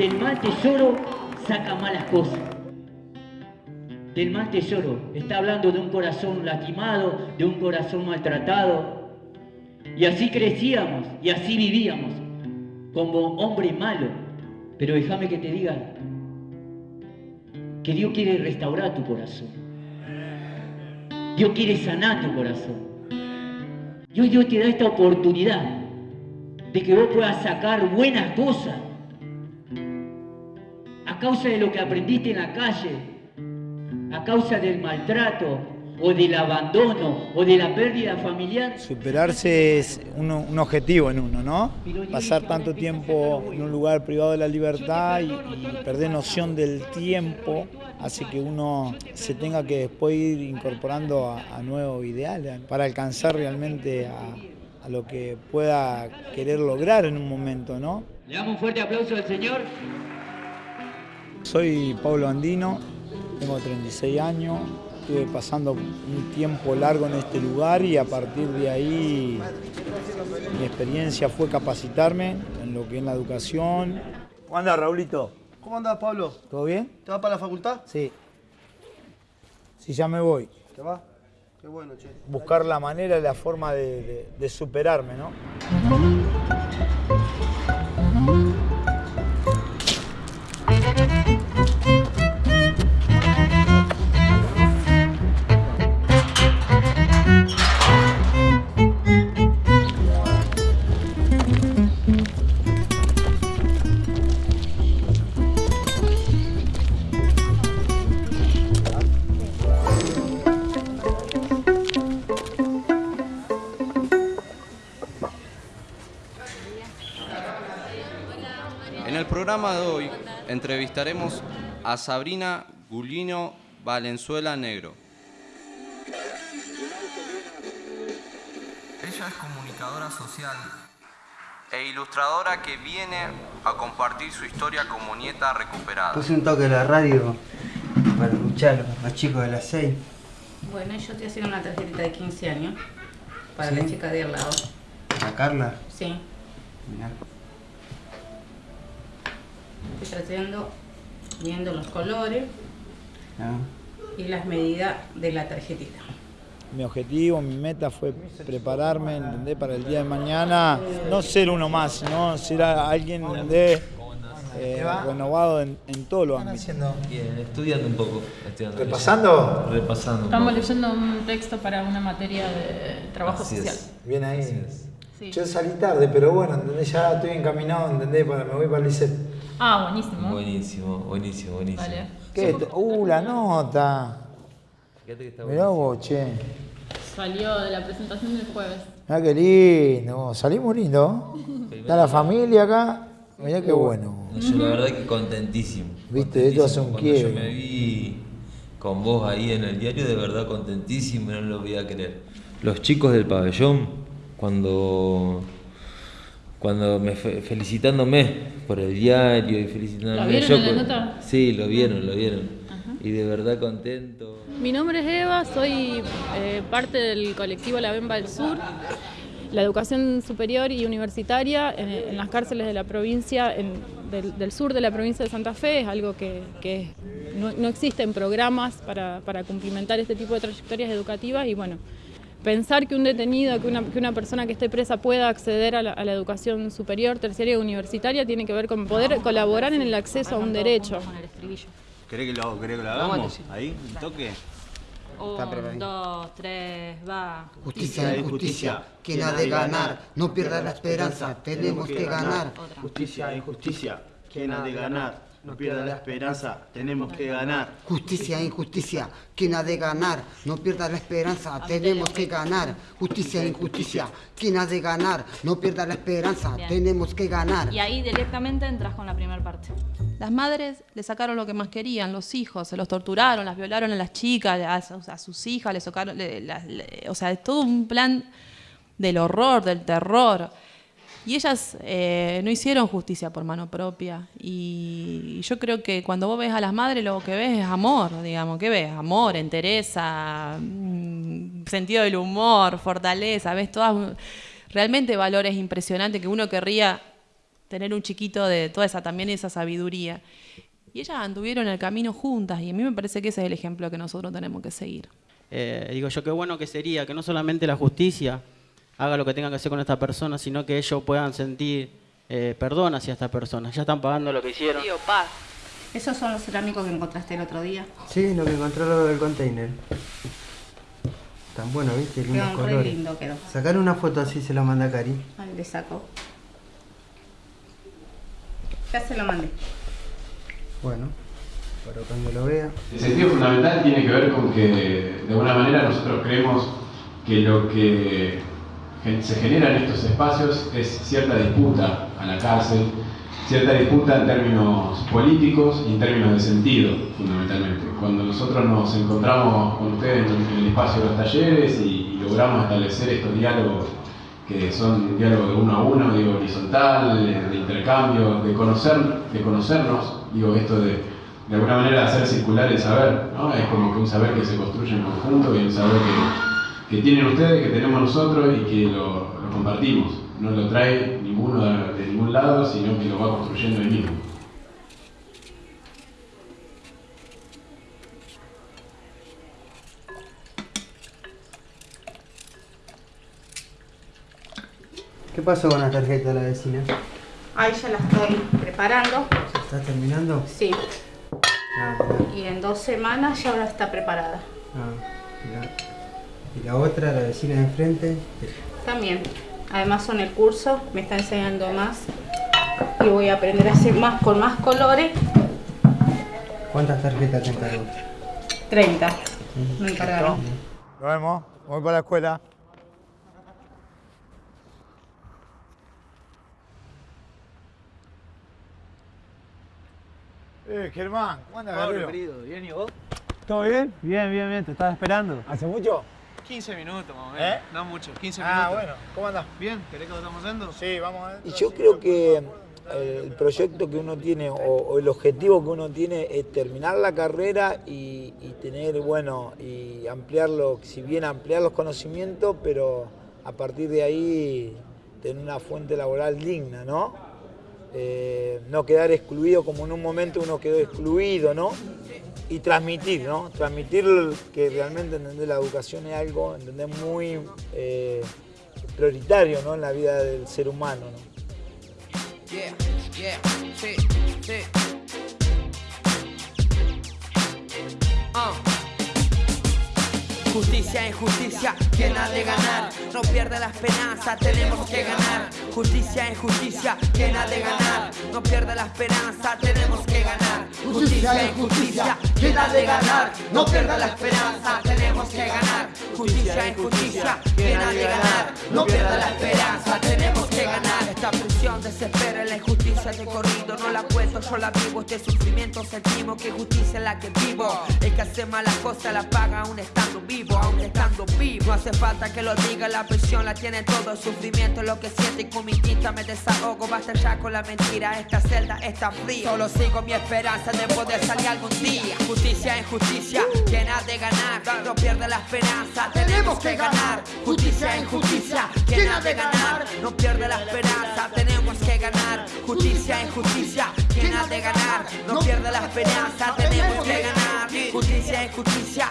del mal tesoro saca malas cosas. Del mal tesoro. Está hablando de un corazón lastimado, de un corazón maltratado. Y así crecíamos y así vivíamos, como hombre malo. Pero déjame que te diga que Dios quiere restaurar tu corazón. Dios quiere sanar tu corazón. Dios te da esta oportunidad de que vos puedas sacar buenas cosas causa de lo que aprendiste en la calle, a causa del maltrato o del abandono o de la pérdida familiar. Superarse es un, un objetivo en uno, ¿no? Pasar tanto tiempo en un lugar privado de la libertad y, y perder noción del tiempo hace que uno se tenga que después ir incorporando a, a nuevos ideales para alcanzar realmente a, a lo que pueda querer lograr en un momento, ¿no? Le damos un fuerte aplauso al Señor. Soy Pablo Andino, tengo 36 años, estuve pasando un tiempo largo en este lugar y a partir de ahí mi experiencia fue capacitarme en lo que es la educación. ¿Cómo andás, Raulito? ¿Cómo andás, Pablo? ¿Todo bien? ¿Te vas para la facultad? Sí. Sí, ya me voy. ¿Te vas? Qué bueno, che. Buscar la manera y la forma de, de- de superarme, ¿no? Programa de hoy entrevistaremos a Sabrina Gulino Valenzuela Negro. Ella es comunicadora social e ilustradora que viene a compartir su historia como nieta recuperada. Puse un toque de la radio para escuchar a los más chicos de las 6. Bueno, yo estoy haciendo una tarjetita de 15 años para ¿Sí? la chica de al lado. Carla. Sí, Mirá. Estoy haciendo, viendo los colores Ah. y las medidas de la tarjetita. Mi objetivo, mi meta fue prepararme, ¿entendés? Para el día de mañana, no ser uno más, sino ser alguien, ¿entendés? Eh, renovado en, en todos los ámbitos. Bien, estudiando un poco. Estudiando ¿Repasando? Repasando. Estamos leyendo un texto para una materia de trabajo Así social. es. Bien ahí. Yo salí tarde, pero bueno, ¿entendés? Ya estoy encaminado, ¿entendés? Para, me voy para el liceo. Ah, buenísimo. Buenísimo, buenísimo, buenísimo. Vale. ¿Qué? Uh, la nota. Fíjate que está Mirá buenísimo. vos, che. Salió de la presentación del jueves. Mirá qué lindo. Salimos lindo. Está la familia acá. Mirá qué bueno. No, Yo la verdad que contentísimo. Viste, esto hace un Cuando yo me vi con vos ahí en el diario, de verdad contentísimo, no lo voy a creer. Los chicos del pabellón, cuando cuando me fe- felicitándome por el diario y felicitándome ¿Lo vieron yo en la nota? Sí, lo vieron, lo vieron. Y de verdad contento. Mi nombre es Eva, soy eh, parte del colectivo La Bemba del Sur. La educación superior y universitaria en, en las cárceles de la provincia, en- del, del sur de la provincia de Santa Fe, es algo que, que no, no existen programas para, para cumplimentar este tipo de trayectorias educativas y bueno, pensar que un detenido, que una, que una persona que esté presa pueda acceder a la, a la educación superior, terciaria y universitaria tiene que ver con poder colaborar en el acceso a un derecho. ¿Querés que lo, querés que lo hagamos? Ahí, un toque. Un, dos, tres, va. Justicia, injusticia, quien ha de ganar, no pierda la esperanza, tenemos que ganar. Justicia, injusticia. ¿Quién ha de ganar? No pierda la esperanza. Tenemos que ganar. Justicia, injusticia, quien ha de ganar, no pierda la esperanza, tenemos que ganar. Justicia, injusticia, quien ha de ganar, no pierda la esperanza, Bien. tenemos que ganar. Y ahí directamente entras con la primera parte. Las madres le sacaron lo que más querían, los hijos, se los torturaron, las violaron a las chicas, a, sus- a sus hijas, les sacaron, le- las- le- o sea, es todo un plan del horror, del terror. Y ellas eh, no hicieron justicia por mano propia. Y, yo creo que cuando vos ves a las madres, lo que ves es amor, digamos. ¿Qué ves? Amor, entereza, mm, sentido del humor, fortaleza. Ves todas realmente valores impresionantes que uno querría tener un chiquito de toda esa también esa sabiduría. Y ellas anduvieron el camino juntas y a mí me parece que ese es el ejemplo que nosotros tenemos que seguir. Eh, digo yo, qué bueno que sería que no solamente la justicia haga lo que tenga que hacer con esta persona, sino que ellos puedan sentir eh, perdón hacia esta persona. Ya están pagando lo que hicieron. Tío, paz. ¿Esos son los cerámicos que encontraste el otro día? Sí, lo que encontré lo del container. Tan bueno, ¿viste? Lindos Quedó re colores. lindo quedó. Sacar una foto así se la manda a Cari. Ahí le saco. Ya se lo mandé. Bueno, para cuando lo vea. El sentido fundamental tiene que ver con que de alguna manera nosotros creemos que lo que se genera en estos espacios es cierta disputa a la cárcel, cierta disputa en términos políticos y en términos de sentido, fundamentalmente. Cuando nosotros nos encontramos con ustedes en el espacio de los talleres y, y logramos establecer estos diálogos que son diálogos de uno a uno, digo, horizontal, de intercambio, de conocer, de conocernos, digo, esto de, de alguna manera hacer circular el saber, ¿no? Es como que un saber que se construye en conjunto y un saber que, que tienen ustedes, que tenemos nosotros y que lo, lo compartimos. No lo trae ninguno de, de ningún lado, sino que lo va construyendo él mismo. ¿Qué pasó con la tarjeta de la vecina? Ahí ya la estoy preparando. ¿Estás terminando? Sí. Ah. Y en dos semanas ya ahora está preparada. Ah, mirá. Y la otra, la vecina de enfrente. También. Además son el curso, me está enseñando más. Y voy a aprender a hacer más con más colores. ¿Cuántas tarjetas te encargó? 30. Me encargaron. Nos vemos. Voy para la escuela. Eh, Germán, ¿cómo andas, Pablo, querido, ¿bien y vos? ¿Todo bien? Bien, bien, bien, te estaba esperando. ¿Hace mucho? 15 minutos más o menos. ¿Eh? No mucho, 15 Ah, minutos. bueno, ¿cómo andás? Bien, ¿querés que lo estamos haciendo? Sí, vamos a ver. Y yo creo que eh, el proyecto que uno tiene o, o el objetivo que uno tiene es terminar la carrera y, y tener, bueno, y ampliarlo, si bien ampliar los conocimientos, pero a partir de ahí tener una fuente laboral digna, ¿no? Eh, no quedar excluido como en un momento uno quedó excluido, ¿no? Y transmitir, ¿no? Transmitir que realmente la educación es algo, entender muy eh, prioritario, ¿no? En la vida del ser humano, ¿no? Sí, sí. Justicia, injusticia, ¿quién ha de ganar? No pierde la esperanza, tenemos que ganar. Justicia, injusticia, ¿quién ha de ganar? No pierde la esperanza, tenemos que ganar. Justicia, injusticia, ¿quién ha de ganar? No pierda la esperanza, tenemos que ganar. Justicia, injusticia, ¿quién ha de ganar? No pierda la esperanza, tenemos que ganar. Esta prisión desespera la injusticia no la cuento, yo la vivo. Este sufrimiento sentimos que justicia es la que vivo. El que hace malas cosas la paga aún estando vivo, aún estando vivo. No hace falta que lo diga, la prisión la tiene todo. El sufrimiento es lo que siento y con mi tinta me desahogo. Basta ya con la mentira, esta celda está fría. Solo sigo mi esperanza de poder salir algún día. Justicia, injusticia, ¿quién ha de ganar? No pierde la esperanza, tenemos que ganar. Justicia, injusticia, ¿quién ha de ganar? No pierde la esperanza, tenemos que ganar. Justicia, injusticia, ¿quién ha de ganar? No pierde la esperanza, tenemos que ganar. Justicia, injusticia,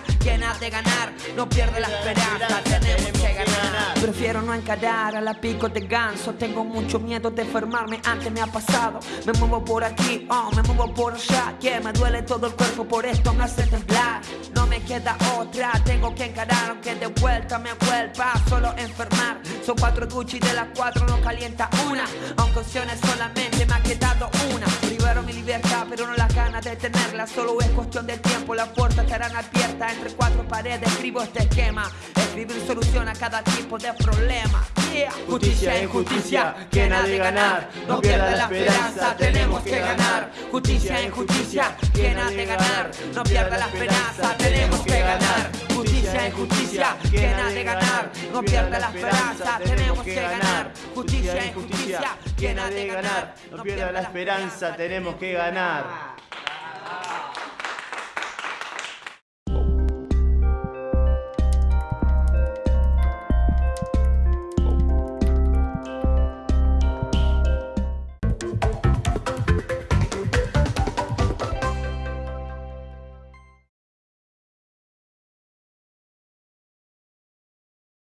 ¿quién ha de ganar? No pierde la esperanza, tenemos que ganar. Prefiero no encarar a la pico de ganso. Tengo mucho miedo de enfermarme, antes me ha pasado. Me muevo por aquí, oh, me muevo por allá. Que me duele todo el cuerpo, por esto me hace temblar. No me queda otra, tengo que encarar, aunque de vuelta me vuelva solo enfermar. Son cuatro y de las cuatro no calienta una. Aunque opciones solamente me ha quedado una. Primero mi libertad, pero no las ganas de tenerla. Solo es cuestión de tiempo, las puertas estarán abiertas. Entre cuatro paredes escribo este esquema. Escribir solución a cada tipo de problema. Yeah. Justicia, injusticia, ¿quién ha de ganar? No pierda la esperanza, tenemos que ganar. Justicia, injusticia, ¿quién ha de ganar? No pierda la esperanza, tenemos que ganar. Justicia, injusticia, ¿quién ha de ganar? No pierda la esperanza, tenemos que ganar. Justicia, injusticia, ¿quién ha de ganar? No pierda la esperanza, tenemos que ganar.